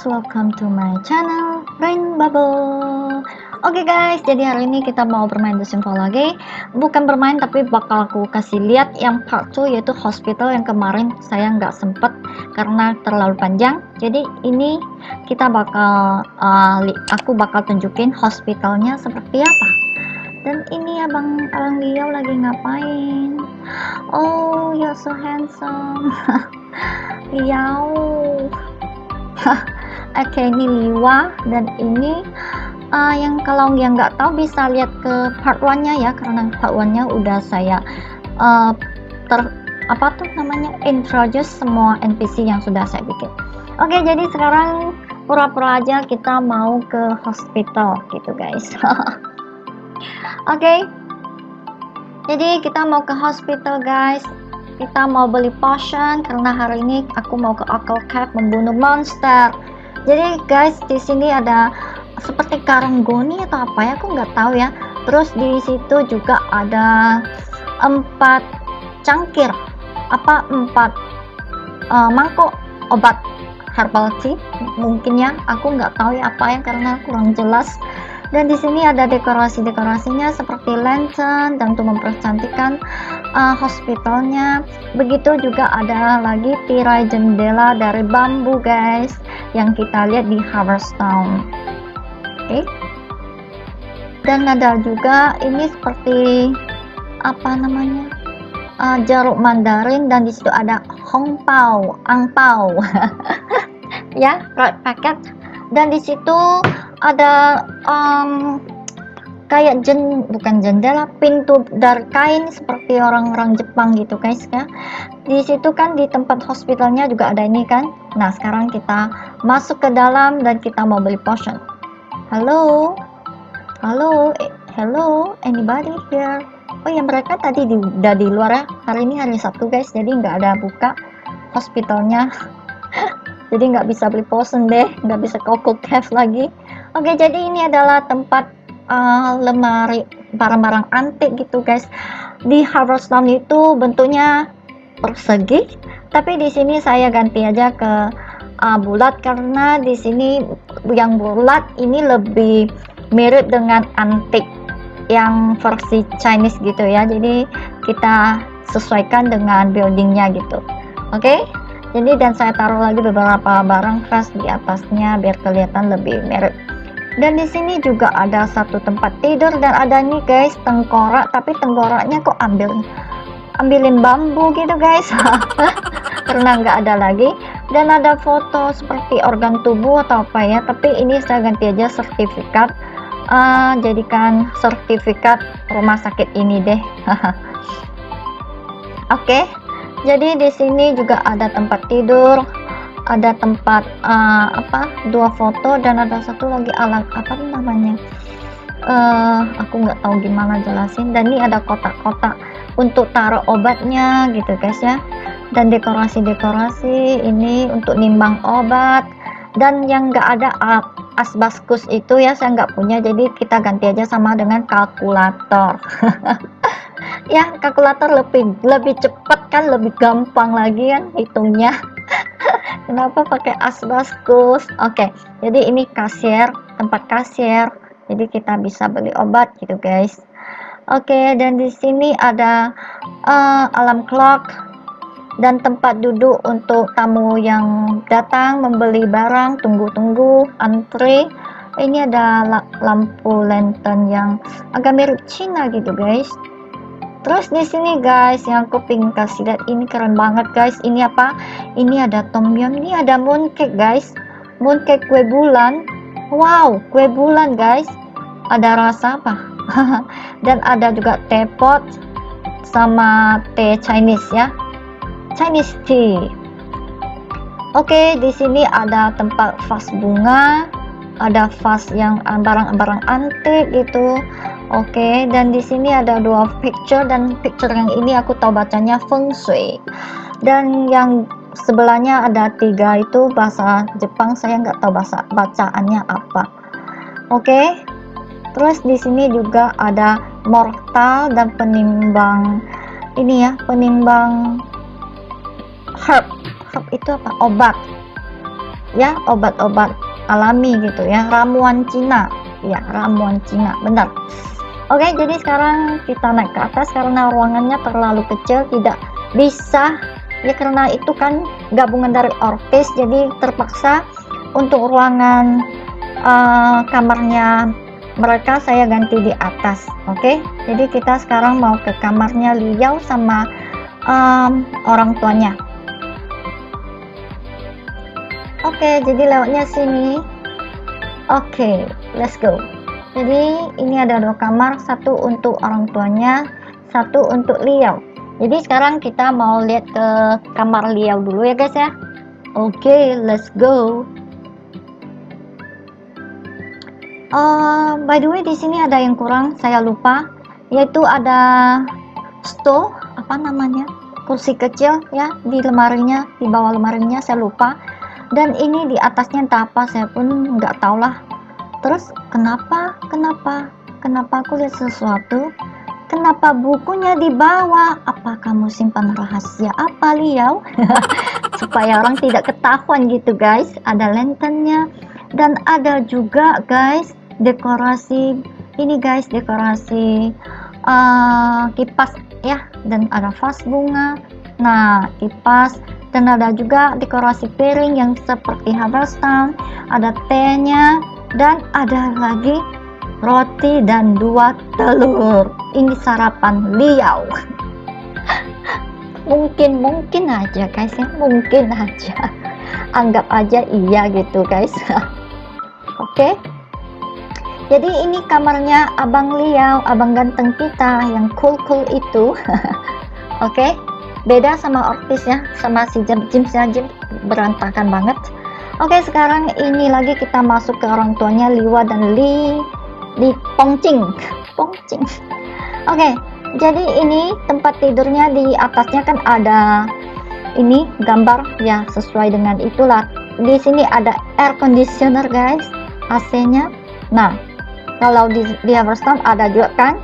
guys, welcome to my channel Rain Bubble. Oke okay guys, jadi hari ini kita mau bermain The Simple lagi Bukan bermain tapi bakal aku kasih lihat yang part 2 yaitu hospital yang kemarin saya nggak sempet karena terlalu panjang. Jadi ini kita bakal, uh, aku bakal tunjukin hospitalnya seperti apa. Dan ini abang, abang Liao lagi ngapain? Oh, you're so handsome. Liao Oke ini Liwa dan ini uh, yang kalau yang nggak tahu bisa lihat ke part 1 nya ya karena part 1 nya udah saya uh, ter apa tuh namanya introduce semua NPC yang sudah saya bikin. Oke jadi sekarang pura-pura aja kita mau ke hospital gitu guys. Oke jadi kita mau ke hospital guys. Kita mau beli potion karena hari ini aku mau ke Occult Cave membunuh monster jadi guys di sini ada seperti karanggoni atau apa ya? Aku nggak tahu ya. Terus di situ juga ada empat cangkir. Apa empat uh, mangkok obat herbal tea mungkin ya. Aku nggak tahu ya apa ya karena kurang jelas. Dan di sini ada dekorasi-dekorasinya seperti lantern dan untuk mempercantikkan uh, hospitalnya. Begitu juga ada lagi tirai jendela dari bambu guys yang kita lihat di Town oke. Okay. dan ada juga ini seperti apa namanya uh, jeruk mandarin dan di situ ada hongpao angpao ya right packet dan di situ ada um, kayak jen bukan jendela pintu dari kain seperti orang-orang Jepang gitu guys ya. Di situ kan di tempat hospitalnya juga ada ini kan. Nah sekarang kita masuk ke dalam dan kita mau beli potion. Halo? Halo? Eh, hello anybody here? Oh ya mereka tadi di, udah di luar ya. Hari ini hari Sabtu guys jadi nggak ada buka hospitalnya. Jadi nggak bisa beli potion deh nggak bisa koko cave lagi. Oke, jadi ini adalah tempat uh, lemari barang-barang antik gitu, guys. Di Harvestone itu bentuknya persegi, tapi di sini saya ganti aja ke uh, bulat karena di sini yang bulat ini lebih mirip dengan antik yang versi Chinese gitu ya. Jadi kita sesuaikan dengan buildingnya gitu. Oke? Okay? Jadi dan saya taruh lagi beberapa barang khas di atasnya biar kelihatan lebih mirip dan di sini juga ada satu tempat tidur dan ada nih guys tengkorak. Tapi tengkoraknya kok ambil ambilin bambu gitu guys. Karena nggak ada lagi? Dan ada foto seperti organ tubuh atau apa ya. Tapi ini saya ganti aja sertifikat. Uh, jadikan sertifikat rumah sakit ini deh. Oke okay. jadi di sini juga ada tempat tidur ada tempat uh, apa dua foto dan ada satu lagi alat apa namanya uh, aku nggak tahu gimana jelasin. Dan ini ada kotak-kotak untuk taruh obatnya gitu guys ya. Dan dekorasi-dekorasi ini untuk nimbang obat. Dan yang nggak ada asbaskus itu ya saya nggak punya. Jadi kita ganti aja sama dengan kalkulator. Ya kalkulator lebih lebih cepat kan lebih gampang lagi kan hitungnya kenapa pakai asbaskus? Oke okay, jadi ini kasir tempat kasir. Jadi kita bisa beli obat gitu guys. Oke okay, dan di sini ada uh, alarm clock dan tempat duduk untuk tamu yang datang membeli barang. Tunggu-tunggu antri. Ini ada lampu lantern yang agak mirip Cina gitu guys Terus di sini guys, yang aku pengen kasih lihat ini keren banget guys. Ini apa? Ini ada tom yum, ini ada mooncake guys. Mooncake kue bulan. Wow, kue bulan guys. Ada rasa apa? Dan ada juga teapot sama teh Chinese ya. Chinese tea. Oke, di sini ada tempat vas bunga, ada vas yang barang-barang antik gitu Oke, okay, dan di sini ada dua picture dan picture yang ini aku tahu bacanya feng shui. Dan yang sebelahnya ada tiga itu bahasa Jepang saya nggak tahu bahasa bacaannya apa. Oke. Okay? Terus di sini juga ada mortal dan penimbang ini ya, penimbang herb. Herb itu apa? Obat. ya obat-obat alami gitu ya ramuan Cina ya ramuan Cina benar oke jadi sekarang kita naik ke atas karena ruangannya terlalu kecil tidak bisa. Ya karena itu kan gabungan dari orkes jadi terpaksa untuk ruangan uh, kamarnya mereka saya ganti di atas. Oke jadi kita sekarang mau ke kamarnya Liao sama um, orang tuanya. Oke jadi lewatnya sini. Oke let's go jadi ini ada dua kamar satu untuk orang tuanya satu untuk Liao. Jadi sekarang kita mau lihat ke kamar Liao dulu ya guys ya. Oke okay, let's go. Uh, by the way di sini ada yang kurang saya lupa. Yaitu ada stove apa namanya? Kursi kecil ya di lemarinya di bawah lemarinya saya lupa. Dan ini di atasnya entah apa saya pun nggak tahu lah terus kenapa kenapa kenapa aku lihat sesuatu? Kenapa bukunya di bawah apa kamu simpan rahasia apa liau supaya orang tidak ketahuan gitu guys. Ada lanternnya. Dan ada juga guys dekorasi. Ini guys dekorasi uh, kipas ya. Dan ada vas bunga. Nah kipas. Dan ada juga dekorasi piring yang seperti Haverstown ada tehnya dan ada lagi roti dan dua telur. Ini sarapan liau. Mungkin mungkin aja guys ya. Mungkin aja. Anggap aja iya gitu guys. Oke? Okay? jadi ini kamarnya abang Liao abang ganteng kita yang cool-cool itu. Oke? Okay? beda sama ortis ya sama si Jim Jim Jim berantakan banget oke sekarang ini lagi kita masuk ke orang tuanya Liwa dan Li Li Pongcing Pongcing oke jadi ini tempat tidurnya di atasnya kan ada ini gambar ya sesuai dengan itulah. Di sini ada air conditioner guys AC nya nah kalau di, di Everstone ada juga kan?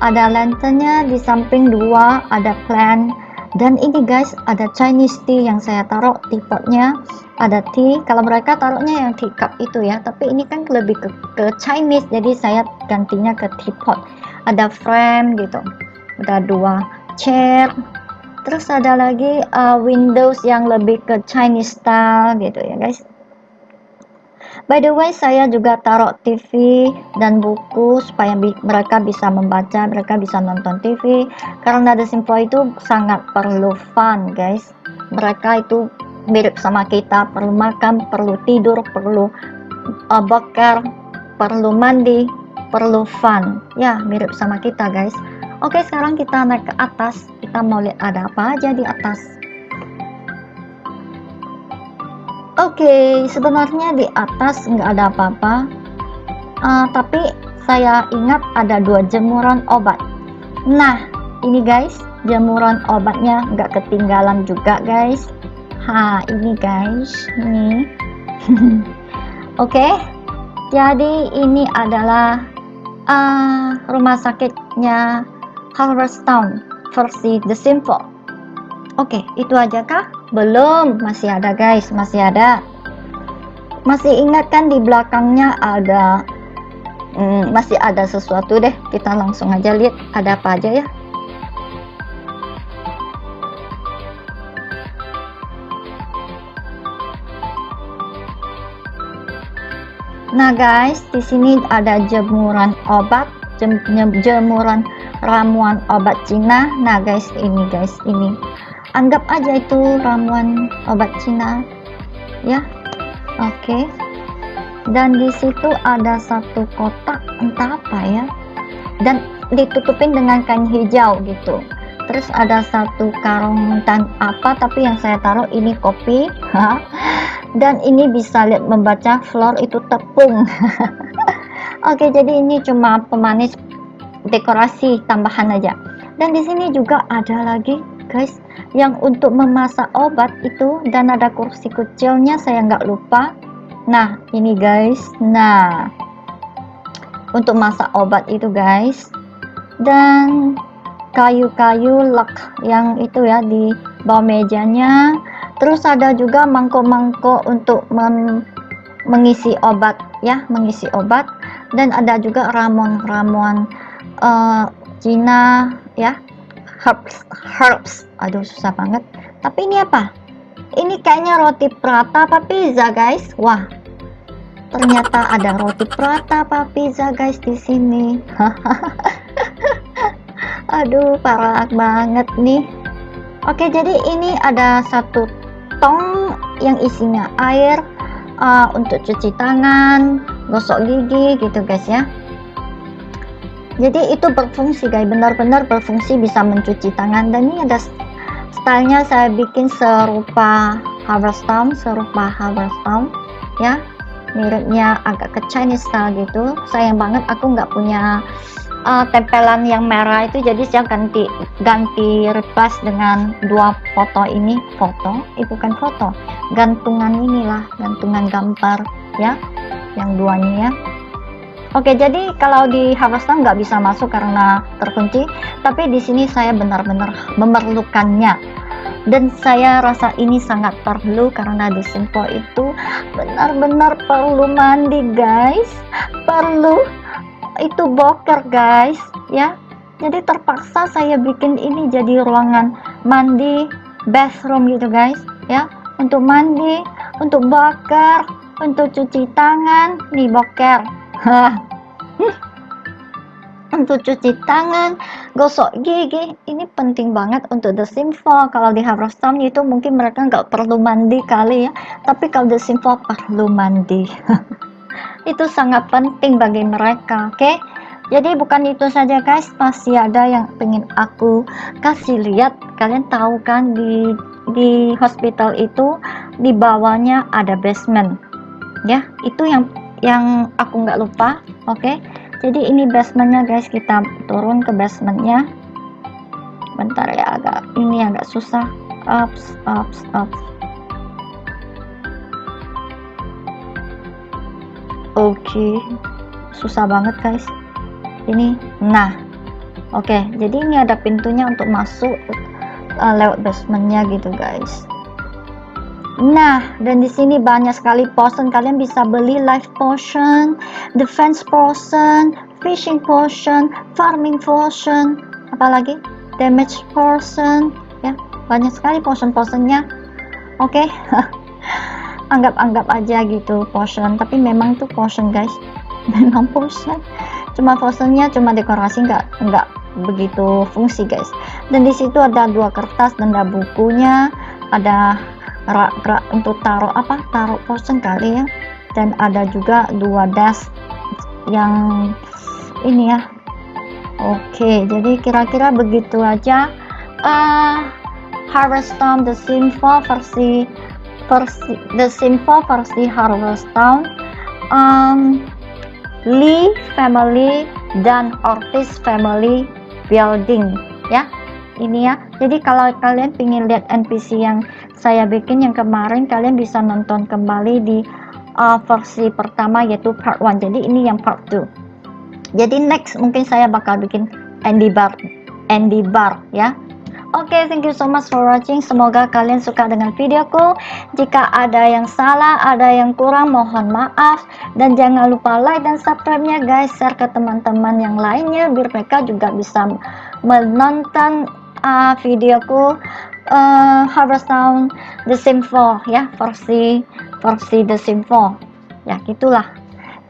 Ada lanternnya di samping dua ada plan dan ini guys ada Chinese tea yang saya taruh teapotnya ada tea kalau mereka taruhnya yang teacup itu ya. Tapi ini kan lebih ke, ke Chinese jadi saya gantinya ke teapot ada frame gitu ada dua chair. Terus ada lagi uh, windows yang lebih ke Chinese style gitu ya guys By the way, saya juga taruh TV dan buku supaya bi mereka bisa membaca, mereka bisa nonton TV. Karena The Simple itu sangat perlu fun, guys. Mereka itu mirip sama kita, perlu makan, perlu tidur, perlu uh, boker, perlu mandi, perlu fun. Ya, mirip sama kita, guys. Oke, sekarang kita naik ke atas. Kita mau lihat ada apa aja di atas. Oke, okay, sebenarnya di atas nggak ada apa-apa, uh, tapi saya ingat ada dua jemuran obat. Nah, ini guys, jemuran obatnya nggak ketinggalan juga guys. Ha, ini guys, nih. Oke, okay, jadi ini adalah uh, rumah sakitnya Harvest versi The Simple. Oke, itu aja kah? Belum, masih ada guys, masih ada. Masih ingat kan di belakangnya ada hmm, masih ada sesuatu deh. Kita langsung aja lihat ada apa aja ya. Nah guys, di sini ada jemuran obat, jem, jemuran ramuan obat Cina. Nah guys, ini guys, ini anggap aja itu ramuan obat Cina. Ya oke. Okay. dan di situ ada satu kotak entah apa ya. Dan ditutupin dengan kain hijau gitu. Terus ada satu karung dan apa tapi yang saya taruh ini kopi. Dan ini bisa lihat membaca floor itu tepung. Oke okay, jadi ini cuma pemanis dekorasi tambahan aja. Dan di sini juga ada lagi guys yang untuk memasak obat itu dan ada kursi kecilnya saya nggak lupa. Nah ini guys nah untuk masak obat itu guys dan kayu-kayu lak yang itu ya di bawah mejanya. Terus ada juga mangkok-mangkok untuk men mengisi obat ya mengisi obat. Dan ada juga ramuan-ramuan uh, Cina ya herbs herbs. Aduh susah banget. Tapi ini apa? Ini kayaknya roti prata apa pizza guys. Wah. Ternyata ada roti prata apa pizza guys di sini. Aduh parah banget nih. Oke jadi ini ada satu tong yang isinya air uh, untuk cuci tangan gosok gigi gitu guys ya jadi itu berfungsi guys. Benar-benar berfungsi bisa mencuci tangan. Dan ini ada stylenya saya bikin serupa harvest town serupa harvest town ya. Miripnya agak ke Chinese style gitu. Sayang banget aku nggak punya uh, tempelan yang merah itu. Jadi saya ganti ganti repas dengan dua foto ini. Foto? Eh bukan foto. Gantungan inilah. Gantungan gambar ya. Yang duanya ya Oke, jadi kalau di Harvestan nggak bisa masuk karena terkunci, tapi di sini saya benar-benar memerlukannya. Dan saya rasa ini sangat perlu karena di Simpo itu benar-benar perlu mandi, guys. Perlu itu boker, guys, ya. Jadi terpaksa saya bikin ini jadi ruangan mandi, bathroom gitu, guys, ya. Untuk mandi, untuk boker, untuk cuci tangan, nih boker untuk cuci tangan, gosok gigi, ini penting banget untuk The Simple. Kalau di Harveston itu mungkin mereka nggak perlu mandi kali ya, tapi kalau The Simple perlu mandi. itu sangat penting bagi mereka, oke? Okay? Jadi bukan itu saja guys, pasti ada yang pengen aku kasih lihat. Kalian tahu kan di di hospital itu di bawahnya ada basement, ya? Itu yang yang aku nggak lupa oke? Okay? jadi ini basementnya guys. Kita turun ke basementnya. Bentar ya agak ini agak susah. Ups ups ups. Oke. Okay. susah banget guys. Ini nah. Oke okay, jadi ini ada pintunya untuk masuk uh, lewat basementnya gitu guys Nah, dan di sini banyak sekali potion. Kalian bisa beli life potion, defense potion, fishing potion, farming potion, apalagi damage potion. Ya, banyak sekali potion-potionnya. Oke, okay? anggap-anggap aja gitu potion. Tapi memang tuh potion guys, memang potion. Cuma potionnya cuma dekorasi nggak nggak begitu fungsi guys. Dan di situ ada dua kertas dan ada bukunya, ada rak-rak untuk taruh apa taruh posen kali ya. Dan ada juga dua das yang ini ya. Oke jadi kira-kira begitu aja. Uh, Harvest Town The Simple versi versi The Simple versi Harvest Town. Um, Lee Family dan Ortiz Family Building ya ini ya jadi kalau kalian ingin lihat NPC yang saya bikin yang kemarin kalian bisa nonton kembali di uh, versi pertama yaitu part 1 jadi ini yang part 2 jadi next mungkin saya bakal bikin Andy Bar Andy Bar ya Oke, okay, thank you so much for watching. Semoga kalian suka dengan videoku. Jika ada yang salah, ada yang kurang, mohon maaf. Dan jangan lupa like dan subscribe-nya guys. Share ke teman-teman yang lainnya, biar mereka juga bisa menonton uh, videoku uh, Harvest Town The Sim 4 ya versi versi The Sim 4 ya gitulah.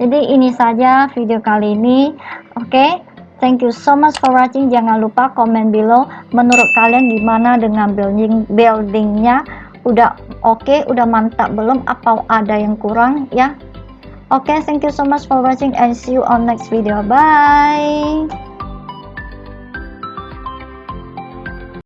Jadi ini saja video kali ini. Oke okay? thank you so much for watching. Jangan lupa komen below menurut kalian gimana dengan building buildingnya. Udah oke okay, udah mantap belum? Apa ada yang kurang ya? Oke okay, thank you so much for watching and see you on next video. Bye